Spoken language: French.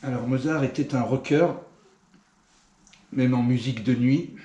Alors Mozart était un rocker, même en musique de nuit.